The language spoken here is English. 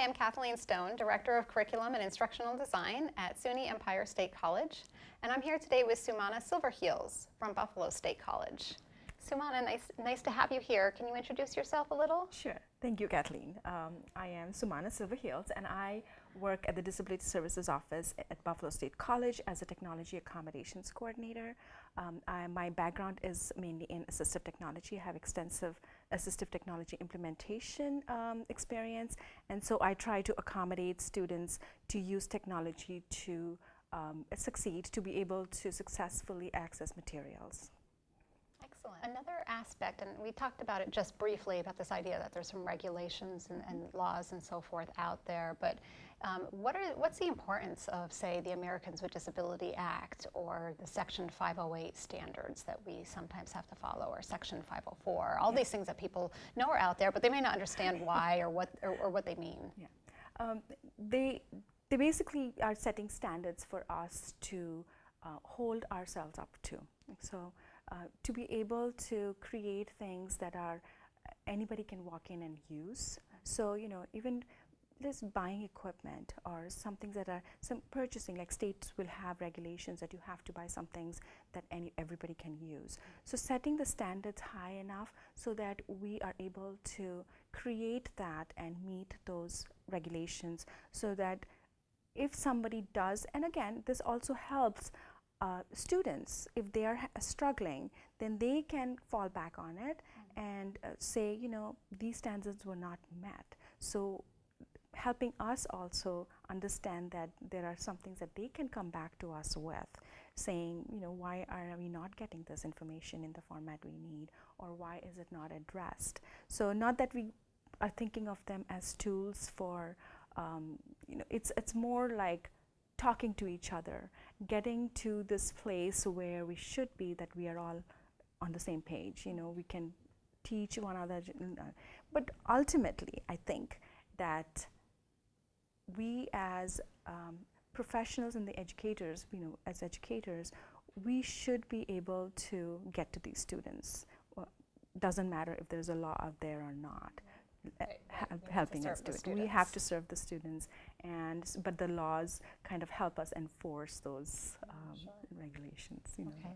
I'm Kathleen Stone, Director of Curriculum and Instructional Design at SUNY Empire State College. And I'm here today with Sumana Silverheels from Buffalo State College. Sumana, nice, nice to have you here. Can you introduce yourself a little? Sure. Thank you, Kathleen. Um, I am Sumana Silverheels, and I work at the Disability Services Office at Buffalo State College as a Technology Accommodations Coordinator. Um, I, my background is mainly in assistive technology. I have extensive assistive technology implementation um, experience, and so I try to accommodate students to use technology to um, succeed, to be able to successfully access materials. Excellent. Another aspect, and we talked about it just briefly, about this idea that there's some regulations and, and laws and so forth out there, but um, what are, what's the importance of, say, the Americans with Disability Act or the Section 508 standards that we sometimes have to follow, or Section 504, all yeah. these things that people know are out there, but they may not understand why or what, or, or what they mean. Yeah. Um, they, they basically are setting standards for us to uh, hold ourselves up to. So uh, to be able to create things that are anybody can walk in and use. So you know even just buying equipment or some things that are some purchasing like states will have regulations that you have to buy some things that any everybody can use. So setting the standards high enough so that we are able to create that and meet those regulations so that if somebody does and again this also helps uh, students, if they are struggling, then they can fall back on it mm -hmm. and uh, say, you know, these standards were not met. So helping us also understand that there are some things that they can come back to us with, saying, you know, why are we not getting this information in the format we need, or why is it not addressed? So not that we are thinking of them as tools for, um, you know, it's it's more like talking to each other, getting to this place where we should be that we are all on the same page. You know, we can teach one another. But ultimately, I think that we as um, professionals and the educators, you know, as educators, we should be able to get to these students. Well, doesn't matter if there's a law out there or not helping us do it. We have to serve the students, and but the laws kind of help us enforce those um, sure. regulations. You know. Okay.